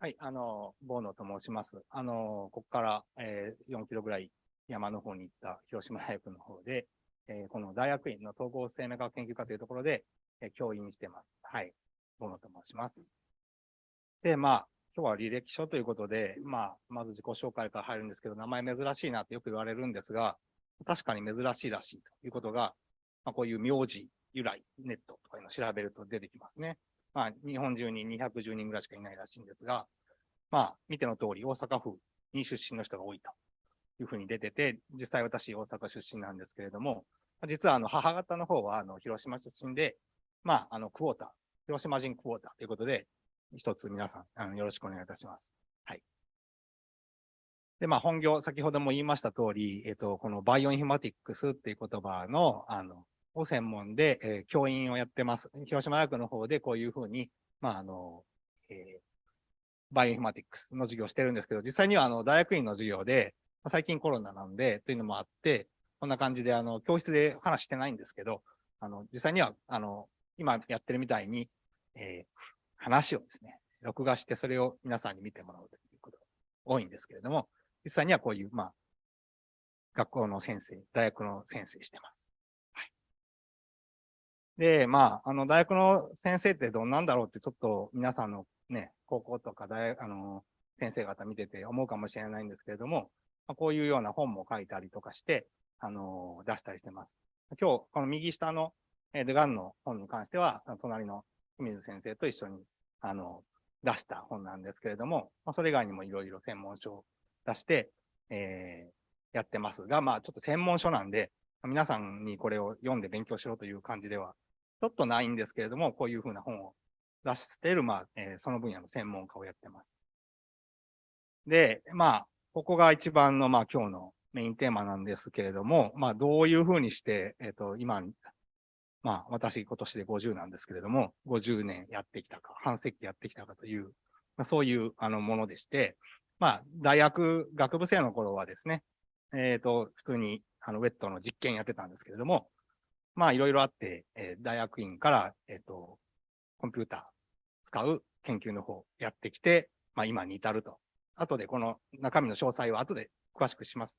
はい、あの、ボーノと申します。あの、ここから、えー、4キロぐらい山の方に行った広島大学の方で、えー、この大学院の統合生命学研究科というところで、えー、教員してます。はい、ボーノと申します。で、まあ、今日は履歴書ということで、まあ、まず自己紹介から入るんですけど、名前珍しいなってよく言われるんですが、確かに珍しいらしいということが、まあ、こういう名字由来ネットとかいうのを調べると出てきますね。まあ、日本中に210人ぐらいしかいないらしいんですが、まあ、見ての通り、大阪府に出身の人が多いというふうに出てて、実際私、大阪出身なんですけれども、実はあの母方の方はあの広島出身で、まあ、あのクォーター、広島人クォーターということで、一つ皆さんあのよろしくお願いいたします。はい。で、まあ、本業、先ほども言いました通り、えっ、と、このバイオインフマティックスっていう言葉の、あの、を専門で、えー、教員をやってます。広島大学の方でこういうふうに、まあ、あの、えー、バイオインフォマティックスの授業してるんですけど、実際にはあの大学院の授業でま、最近コロナなんで、というのもあって、こんな感じで、あの、教室で話してないんですけど、あの、実際には、あの、今やってるみたいに、えー、話をですね、録画してそれを皆さんに見てもらうということが多いんですけれども、実際にはこういう、まあ、学校の先生、大学の先生してます。で、まあ、あの、大学の先生ってどんなんだろうってちょっと皆さんのね、高校とか大、あの、先生方見てて思うかもしれないんですけれども、まあ、こういうような本も書いたりとかして、あの、出したりしてます。今日、この右下の、えー、デガンの本に関しては、隣の清水先生と一緒に、あの、出した本なんですけれども、まあ、それ以外にもいろいろ専門書を出して、えー、やってますが、まあ、ちょっと専門書なんで、皆さんにこれを読んで勉強しろという感じでは、ちょっとないんですけれども、こういうふうな本を出している、まあ、えー、その分野の専門家をやってます。で、まあ、ここが一番の、まあ、今日のメインテーマなんですけれども、まあ、どういうふうにして、えっ、ー、と、今、まあ、私、今年で50なんですけれども、50年やってきたか、半世紀やってきたかという、まあ、そういう、あの、ものでして、まあ、大学、学部生の頃はですね、えっ、ー、と、普通に、あの、ウェットの実験やってたんですけれども、まあ、いろいろあって、えー、大学院から、えっ、ー、と、コンピューター使う研究の方やってきて、まあ今に至ると。後でこの中身の詳細は後で詳しくします。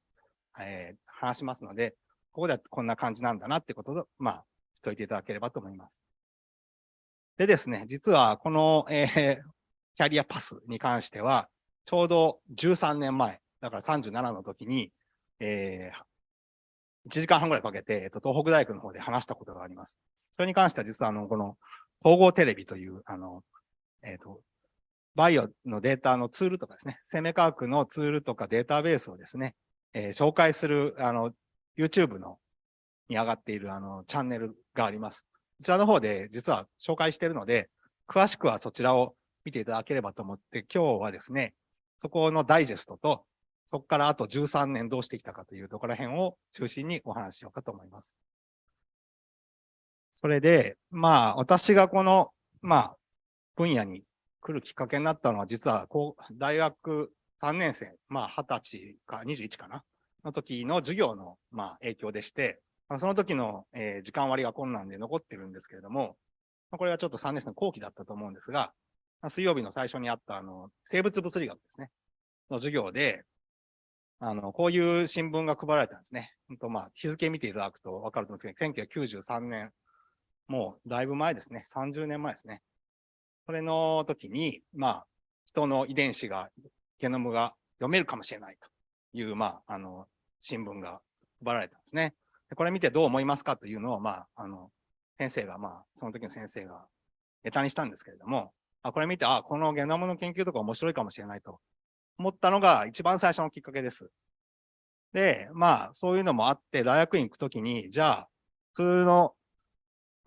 えー、話しますので、ここではこんな感じなんだなってことを、まあ、しといていただければと思います。でですね、実はこの、えー、キャリアパスに関しては、ちょうど13年前、だから37の時に、えー、1時間半ぐらいかけて、えっと、東北大学の方で話したことがあります。それに関しては実はあの、この統合テレビという、あの、えっ、と、バイオのデータのツールとかですね、生命科学のツールとかデータベースをですね、えー、紹介する、あの、YouTube のに上がっているあのチャンネルがあります。こちらの方で実は紹介しているので、詳しくはそちらを見ていただければと思って、今日はですね、そこのダイジェストと、そこからあと13年どうしてきたかというところら辺を中心にお話しようかと思います。それで、まあ、私がこの、まあ、分野に来るきっかけになったのは、実は、こう、大学3年生、まあ、20歳か21かな、の時の授業の、まあ、影響でして、その時の、えー、時間割が困難で残ってるんですけれども、これはちょっと3年生の後期だったと思うんですが、水曜日の最初にあった、あの、生物物理学ですね、の授業で、あの、こういう新聞が配られたんですね。本当まあ、日付見ていただくと分かると思うんですけど、1993年もうだいぶ前ですね。30年前ですね。それの時に、まあ、人の遺伝子が、ゲノムが読めるかもしれないという、まあ、あの、新聞が配られたんですね。これ見てどう思いますかというのを、まあ、あの、先生が、まあ、その時の先生がネタにしたんですけれども、あこれ見て、あ、このゲノムの研究とか面白いかもしれないと思ったのが一番最初のきっかけです。で、まあ、そういうのもあって、大学院行くときに、じゃあ、普通の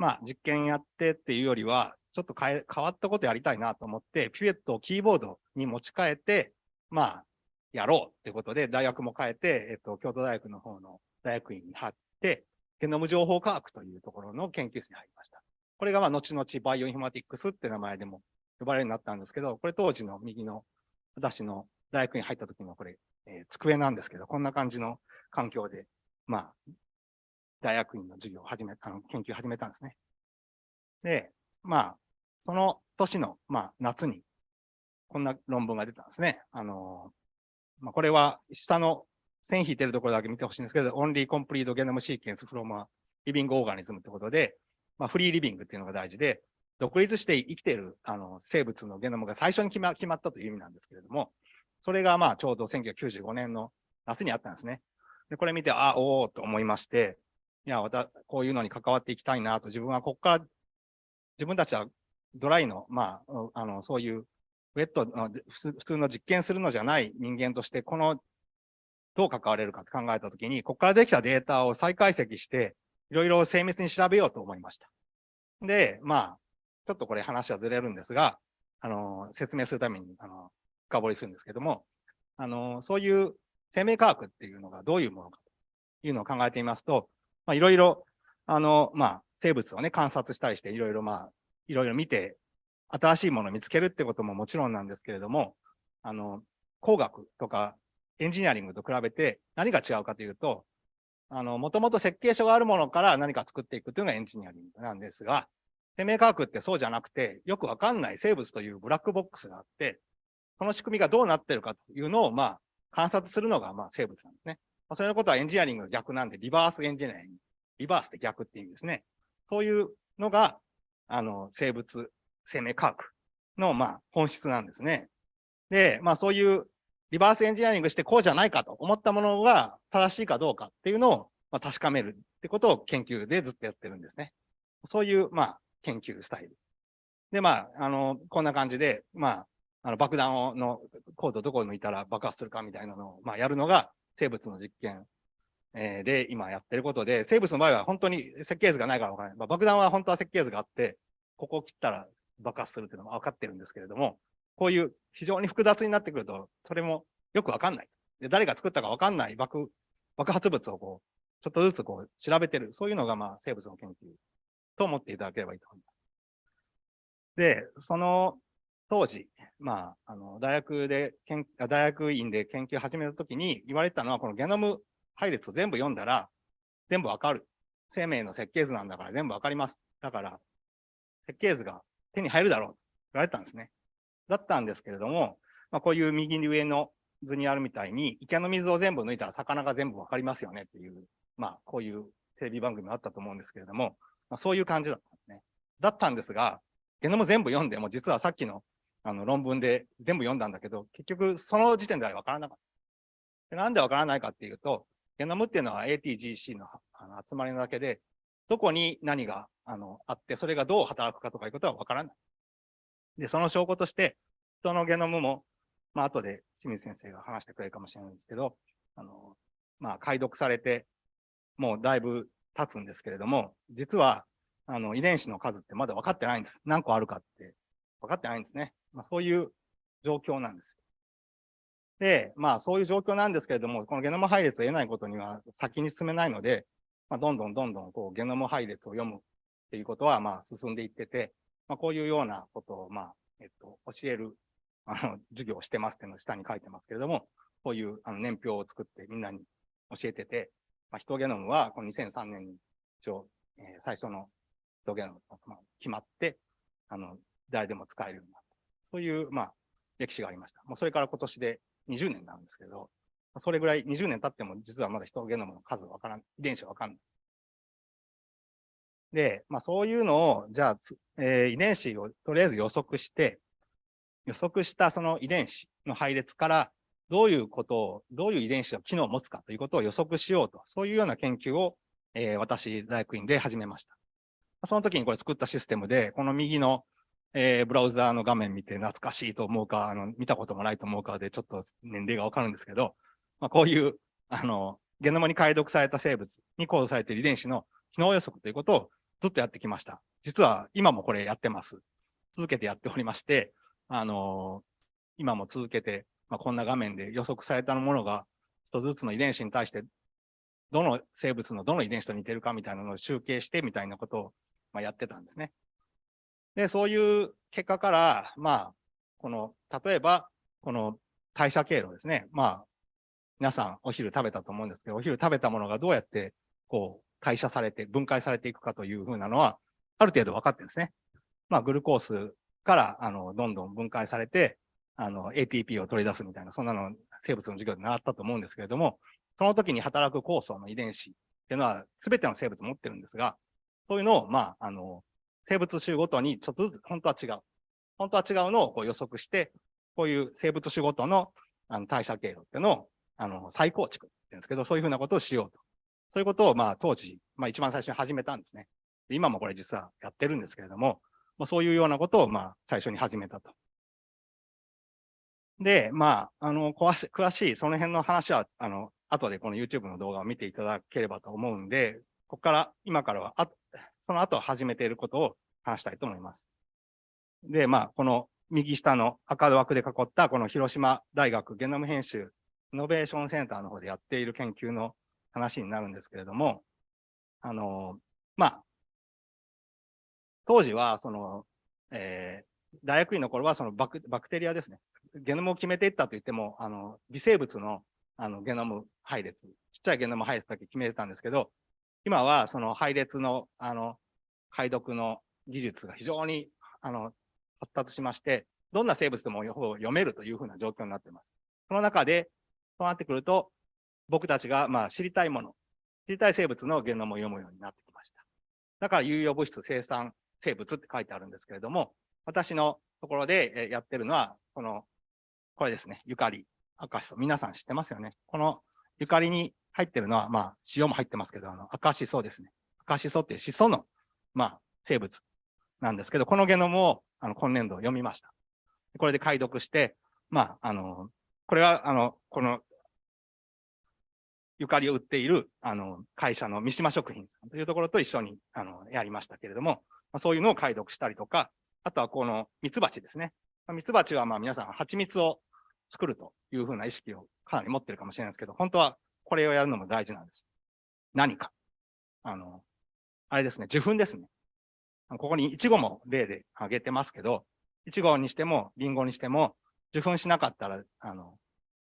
まあ、実験やってっていうよりは、ちょっと変え変わったことやりたいなと思って、ピペットをキーボードに持ち替えて、まあ、やろうってことで、大学も変えて、えっと、京都大学の方の大学院に入って、ゲノム情報科学というところの研究室に入りました。これが、まあ、後々バイオインフォマティックスって名前でも呼ばれるようになったんですけど、これ当時の右の私の大学に入った時のこれ、えー、机なんですけど、こんな感じの環境で、まあ、大学院の授業を始め、あの、研究を始めたんですね。で、まあ、その年の、まあ、夏に、こんな論文が出たんですね。あの、まあ、これは下の線引いてるところだけ見てほしいんですけど、Only Complete Genome Sequence from a Living Organism ってことで、まあ、フリーリビングっていうのが大事で、独立して生きているあの生物のゲノムが最初に決ま決まったという意味なんですけれども、それがまあちょうど1995年の夏にあったんですね。で、これ見て、あ、おおと思いまして、いや、またこういうのに関わっていきたいなと、自分はここから、自分たちはドライの、まあ、あの、そういうウェットの普通の実験するのじゃない人間として、この、どう関われるかって考えたときに、ここからできたデータを再解析して、いろいろ精密に調べようと思いました。で、まあ、ちょっとこれ話はずれるんですが、あの、説明するために、あの、深掘りするんですけども、あの、そういう生命科学っていうのがどういうものかというのを考えてみますと、まあ、いろいろ、あの、まあ、生物をね、観察したりして、いろいろまあ、いろいろ見て、新しいものを見つけるってことももちろんなんですけれども、あの、工学とかエンジニアリングと比べて何が違うかというと、あの、もともと設計書があるものから何か作っていくっていうのがエンジニアリングなんですが、生命科学ってそうじゃなくて、よくわかんない生物というブラックボックスがあって、その仕組みがどうなってるかというのを、まあ、観察するのが、まあ、生物なんですね。まあそういうことはエンジニアリングの逆なんで、リバースエンジニアリング。リバースって逆って意味ですね。そういうのが、あの、生物、生命科学の、まあ、本質なんですね。で、まあ、そういうリバースエンジニアリングしてこうじゃないかと思ったものが正しいかどうかっていうのを、まあ、確かめるってことを研究でずっとやってるんですね。そういう、まあ、研究スタイル。で、まあ、あの、こんな感じで、まあ、あの爆弾をのコードどこに抜いたら爆発するかみたいなのを、まあ、やるのが生物の実験、えー、で今やってることで、生物の場合は本当に設計図がないからわからない。まあ、爆弾は本当は設計図があって、ここを切ったら爆発するっていうのが分かってるんですけれども、こういう非常に複雑になってくると、それもよくわかんない。で誰が作ったかわかんない爆爆発物をこう、ちょっとずつこう調べてる。そういうのがまあ生物の研究と思っていただければいいと思います。で、その当時、まあ、あの、大学で、大学院で研究始めたときに言われたのは、このゲノム配列を全部読んだら、全部わかる。生命の設計図なんだから全部わかります。だから、設計図が手に入るだろうと言われたんですね。だったんですけれども、まあ、こういう右上の図にあるみたいに、池の水を全部抜いたら魚が全部わかりますよねっていう、まあ、こういうテレビ番組もあったと思うんですけれども、まあ、そういう感じだったんですね。だったんですが、ゲノム全部読んでも、実はさっきのあの論文で全部読んだんだけど、結局その時点では分からなかった。なんで分からないかっていうと、ゲノムっていうのは ATGC のあの集まりなだけで、どこに何があのあって、それがどう働くかとかいうことは分からない。で、その証拠として、人のゲノムも、まあ後で清水先生が話してくれるかもしれないんですけど、あの、まあ解読されて、もうだいぶ経つんですけれども、実は、あの、遺伝子の数ってまだ分かってないんです。何個あるかって分かってないんですね。まあ、そういう状況なんです。で、まあそういう状況なんですけれども、このゲノム配列を得ないことには先に進めないので、まあ、どんどんどんどんこうゲノム配列を読むっていうことはまあ進んでいってて、まあ、こういうようなことをまあ、えっと、教えるあの授業をしてますっていうのを下に書いてますけれども、こういうあの年表を作ってみんなに教えてて、まあ、ヒトゲノムはこの2003年に一応、えー、最初のヒトゲノムが決まって、あの、誰でも使えるようになった。そういう、まあ、歴史がありました。もうそれから今年で20年なんですけど、それぐらい20年経っても実はまだ人ゲノムの数わからん、遺伝子わかんない。で、まあそういうのを、じゃあ、えー、遺伝子をとりあえず予測して、予測したその遺伝子の配列からどういうことを、どういう遺伝子の機能を持つかということを予測しようと、そういうような研究を、えー、私、大学院で始めました。その時にこれ作ったシステムで、この右のえー、ブラウザーの画面見て懐かしいと思うか、あの、見たこともないと思うかで、ちょっと年齢がわかるんですけど、まあ、こういう、あの、ゲノムに解読された生物にコードされている遺伝子の機能予測ということをずっとやってきました。実は今もこれやってます。続けてやっておりまして、あの今も続けて、まあ、こんな画面で予測されたものが一つずつの遺伝子に対して、どの生物のどの遺伝子と似てるかみたいなのを集計してみたいなことを、まあ、やってたんですね。で、そういう結果から、まあ、この、例えば、この代謝経路ですね。まあ、皆さんお昼食べたと思うんですけど、お昼食べたものがどうやって、こう、代謝されて、分解されていくかというふうなのは、ある程度分かってるんですね。まあ、グルコースから、あの、どんどん分解されて、あの、ATP を取り出すみたいな、そんなの生物の授業で習ったと思うんですけれども、その時に働く酵素の遺伝子っていうのは全ての生物持ってるんですが、そういうのを、まあ、あの、生物種ごとにちょっとずつ本当は違う。本当は違うのをこう予測して、こういう生物種ごとのあの代謝経路っていうのをあの再構築って言うんですけど、そういうふうなことをしようと。そういうことを、まあ、当時、まあ、一番最初に始めたんですね。今もこれ実はやってるんですけれども、まあ、そういうようなことを、まあ、最初に始めたと。で、まあ、あの、詳し詳しい、その辺の話は、あの、後でこの YouTube の動画を見ていただければと思うんで、ここから、今からは、あその後始めていることを話したいと思います。で、まあ、この右下の赤枠で囲った、この広島大学ゲノム編集イノベーションセンターの方でやっている研究の話になるんですけれども、あの、まあ、当時は、その、えー、大学院の頃はそのバクバクテリアですね。ゲノムを決めていったと言っても、あの、微生物のあのゲノム配列、ちっちゃいゲノム配列だけ決めてたんですけど、今はその配列の、あの、解読の技術が非常に、あの、発達しまして、どんな生物でも読めるというふうな状況になっています。その中で、そうなってくると、僕たちがまあ知りたいもの、知りたい生物のゲノムを読むようになってきました。だから有用物質生産生物って書いてあるんですけれども、私のところでやってるのは、この、これですね、ゆかり、赤しそ。皆さん知ってますよね。このゆかりに入ってるのは、まあ、塩も入ってますけど、あの、赤しそですね。赤しそっていうしその、まあ、生物なんですけど、このゲノムを、あの、今年度読みました。これで解読して、まあ、あの、これは、あの、この、ゆかりを売っている、あの、会社の三島食品さんというところと一緒に、あの、やりましたけれども、まあ、そういうのを解読したりとか、あとはこのミツバチですね。ミツバチはまあ皆さん蜂蜜を作るというふうな意識をかなり持ってるかもしれないですけど、本当はこれをやるのも大事なんです。何か。あの、あれですね、受粉ですね。ここにイチゴも例で挙げてますけど、イチゴにしてもリンゴにしても受粉しなかったら、あの、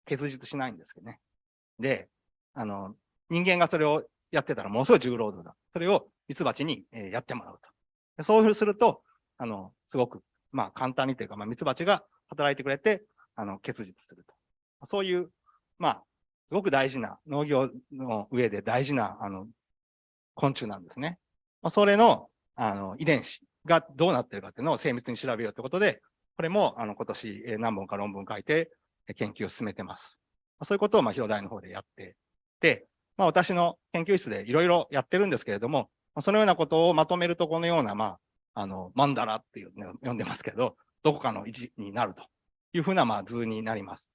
結実しないんですけどね。で、あの、人間がそれをやってたらものすごい重労働だ。それをミツバチに、えやってもらうと。そうすると、あの、すごく、まあ簡単にというか、まあミツバチが働いてくれて、あの、結実すると。そういう、まあ、すごく大事な、農業の上で大事な、あの、昆虫なんですね。まあ、それの、あの、遺伝子がどうなってるかっていうのを精密に調べようということで、これも、あの、今年何本か論文書いて研究を進めてます。そういうことを、まあ、広大の方でやってで、まあ、私の研究室でいろいろやってるんですけれども、そのようなことをまとめると、このような、まあ、あの、マンダラっていうのを読んでますけど、どこかの位置になるというふうな、まあ、図になります。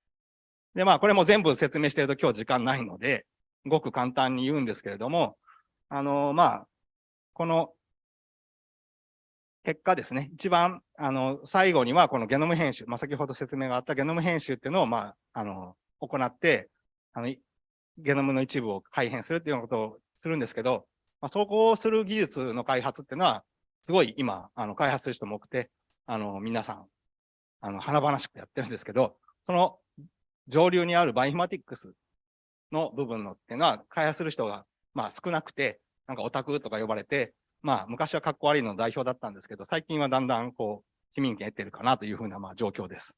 で、まあ、これも全部説明していると今日時間ないので、ごく簡単に言うんですけれども、あの、まあ、この結果ですね、一番、あの、最後にはこのゲノム編集、まあ、先ほど説明があったゲノム編集っていうのを、まあ、あの、行って、あの、ゲノムの一部を改変するっていうようなことをするんですけど、まあ、そこをする技術の開発っていうのは、すごい今、あの、開発する人も多くて、あの、皆さん、あの、華々しくやってるんですけど、その上流にあるバイフマティックスの部分のっていうのは、開発する人が、まあ少なくて、なんかオタクとか呼ばれて、まあ昔は格好悪いの代表だったんですけど、最近はだんだんこう、市民権得てるかなというふうなまあ状況です。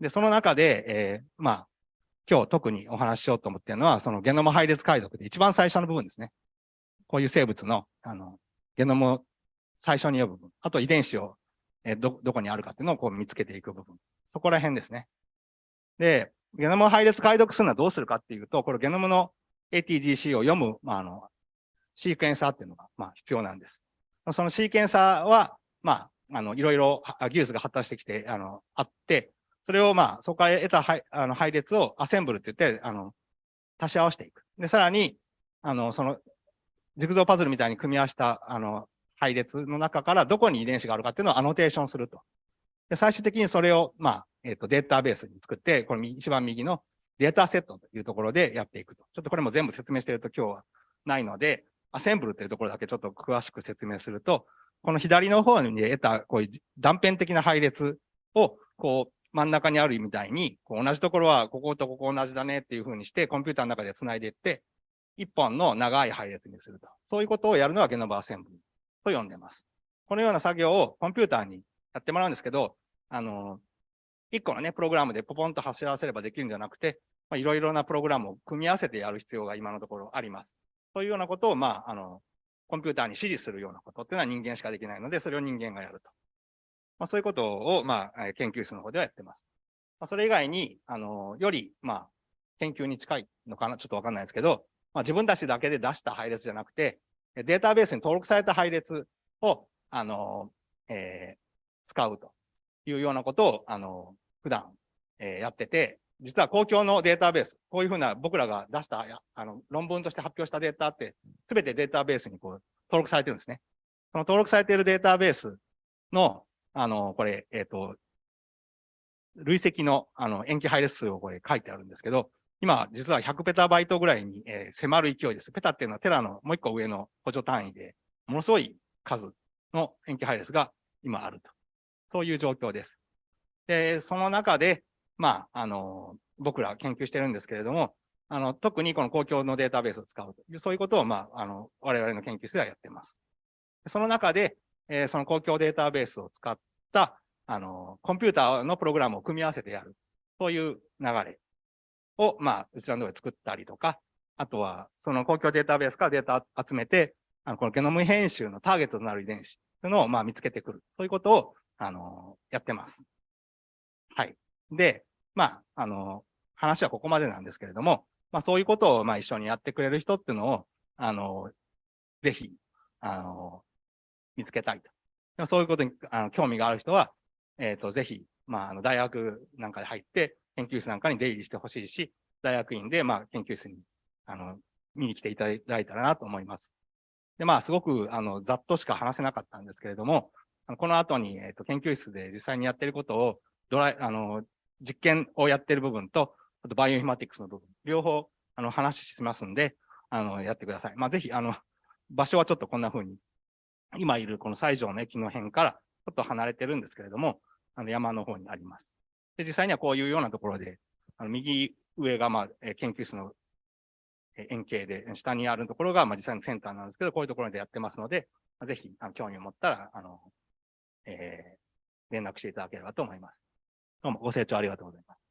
で、その中で、えー、まあ、今日特にお話ししようと思ってるのは、そのゲノム配列解読で一番最初の部分ですね。こういう生物の、あの、ゲノムを最初に読む部分。あと遺伝子を、えー、ど、どこにあるかっていうのをこう見つけていく部分。そこら辺ですね。で、ゲノム配列解読するのはどうするかっていうと、これゲノムの ATGC を読む、まあ、あの、シークエンサーっていうのが、まあ、必要なんです。そのシーケンサーは、まあ、あの、いろいろ技術が発達してきて、あの、あって、それをまあ、そこから得た配あの配列をアセンブルって言って、あの、足し合わせていく。で、さらに、あの、その、ジグゾーパズルみたいに組み合わせた、あの、配列の中からどこに遺伝子があるかっていうのをアノテーションすると。で、最終的にそれを、まあ、えっ、ー、と、データベースに作って、これ一番右のデータセットというところでやっていくと。ちょっとこれも全部説明していると今日はないので、アセンブルというところだけちょっと詳しく説明すると、この左の方に得たこういう断片的な配列を、こう、真ん中にあるみたいに、こう同じところはこことここ同じだねっていうふうにして、コンピューターの中で繋いでいって、一本の長い配列にすると。そういうことをやるのはゲノムアセンブルと呼んでます。このような作業をコンピューターにやってもらうんですけど、あの、一個のね、プログラムでポポンと走らせればできるんじゃなくて、いろいろなプログラムを組み合わせてやる必要が今のところあります。そういうようなことを、まあ、あの、コンピューターに指示するようなことっていうのは人間しかできないので、それを人間がやると。まあ、そういうことを、まあ、研究室の方ではやってます。まあ、それ以外に、あの、より、まあ、研究に近いのかな、ちょっとわかんないですけど、まあ、自分たちだけで出した配列じゃなくて、データベースに登録された配列を、あの、えー、使うというようなことを、あの、普段、えー、やってて、実は公共のデータベース、こういうふうな僕らが出した、あの、論文として発表したデータって、すべてデータベースにこう、登録されてるんですね。その登録されているデータベースの、あの、これ、えっ、ー、と、累積の、あの、塩基配列数をこれ書いてあるんですけど、今、実は100ペタバイトぐらいに、えー、迫る勢いです。ペタっていうのはテラのもう一個上の補助単位で、ものすごい数の塩基配列が今あると。そういう状況です。で、その中で、まあ、あの、僕ら研究してるんですけれども、あの、特にこの公共のデータベースを使うという、そういうことを、まあ、あの、我々の研究室ではやってます。その中で、えー、その公共データベースを使った、あの、コンピューターのプログラムを組み合わせてやる。そういう流れを、まあ、うちらの方で作ったりとか、あとは、その公共データベースからデータ集めて、あの、このゲノム編集のターゲットとなる遺伝子というのを、まあ、見つけてくる。そういうことを、あの、やってます。はい。で、まあ、あの、話はここまでなんですけれども、まあ、そういうことを、まあ、一緒にやってくれる人っていうのを、あの、ぜひ、あの、見つけたいと。そういうことにあの興味がある人は、えっ、ー、と、ぜひ、まあ、あの、大学なんかで入って、研究室なんかに出入りしてほしいし、大学院で、まあ、研究室に、あの、見に来ていただいたらなと思います。で、まあ、すごく、あの、ざっとしか話せなかったんですけれども、この後に、えっ、ー、と、研究室で実際にやっていることを、ドライ、あの、実験をやっている部分と、あとバイオインフマティクスの部分、両方、あの、話しますんで、あの、やってください。まあ、ぜひ、あの、場所はちょっとこんな風に、今いるこの西条の駅の辺からちょっと離れてるんですけれども、あの、山の方にあります。で、実際にはこういうようなところで、あの右上が、まあ、え研究室の円形で、下にあるところが、まあ、実際のセンターなんですけど、こういうところでやってますので、ぜひ、あの興味を持ったら、あの、えー、連絡していただければと思います。どうもご清聴ありがとうございます。